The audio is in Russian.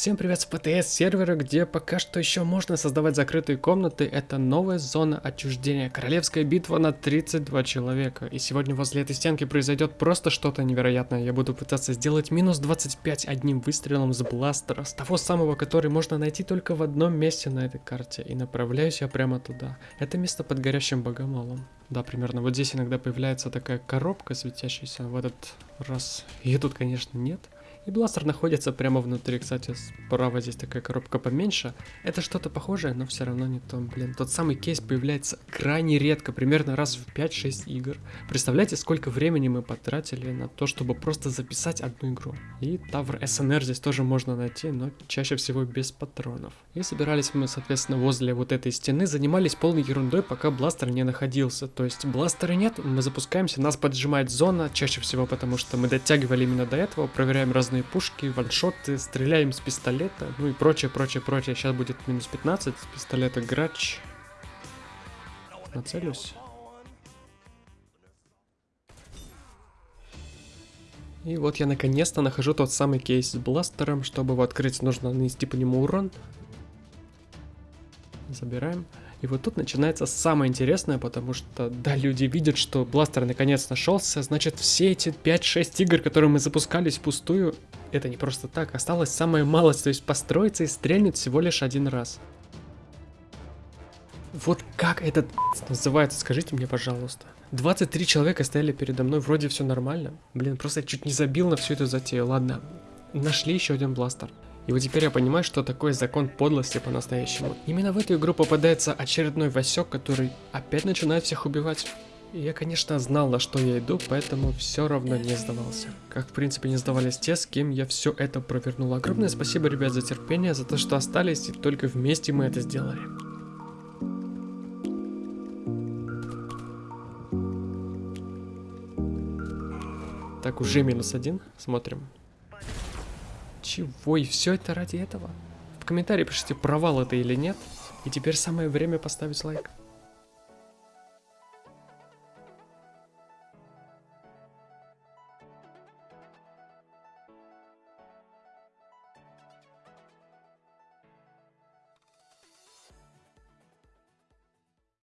Всем привет с ПТС сервера, где пока что еще можно создавать закрытые комнаты. Это новая зона отчуждения. Королевская битва на 32 человека. И сегодня возле этой стенки произойдет просто что-то невероятное. Я буду пытаться сделать минус 25 одним выстрелом с бластера. С того самого, который можно найти только в одном месте на этой карте. И направляюсь я прямо туда. Это место под горящим богомолом. Да, примерно. Вот здесь иногда появляется такая коробка светящаяся. В этот раз ее тут, конечно, нет. И бластер находится прямо внутри, кстати, справа здесь такая коробка поменьше. Это что-то похожее, но все равно не то. Блин, тот самый кейс появляется крайне редко, примерно раз в 5-6 игр. Представляете, сколько времени мы потратили на то, чтобы просто записать одну игру. И Тавр СНР здесь тоже можно найти, но чаще всего без патронов. И собирались мы, соответственно, возле вот этой стены, занимались полной ерундой, пока бластер не находился. То есть бластера нет, мы запускаемся, нас поджимает зона, чаще всего потому, что мы дотягивали именно до этого, проверяем разные разные пушки, ваншоты, стреляем с пистолета, ну и прочее, прочее, прочее. Сейчас будет минус 15 с пистолета грач. Нацелюсь. И вот я наконец-то нахожу тот самый кейс с бластером. Чтобы его открыть, нужно нанести по нему урон. Забираем. И вот тут начинается самое интересное, потому что, да, люди видят, что бластер наконец нашелся, значит все эти 5-6 игр, которые мы запускались впустую, это не просто так, осталось самая малость, то есть построиться и стрельнуть всего лишь один раз. Вот как этот называется, скажите мне, пожалуйста. 23 человека стояли передо мной, вроде все нормально. Блин, просто чуть не забил на всю эту затею. Ладно, нашли еще один бластер. И вот теперь я понимаю, что такое закон подлости по-настоящему. Именно в эту игру попадается очередной Васек, который опять начинает всех убивать. И я, конечно, знал, на что я иду, поэтому все равно не сдавался. Как, в принципе, не сдавались те, с кем я все это провернул. Огромное спасибо, ребят, за терпение, за то, что остались, и только вместе мы это сделали. Так, уже минус один. Смотрим. Чего? И все это ради этого? В комментарии пишите, провал это или нет. И теперь самое время поставить лайк.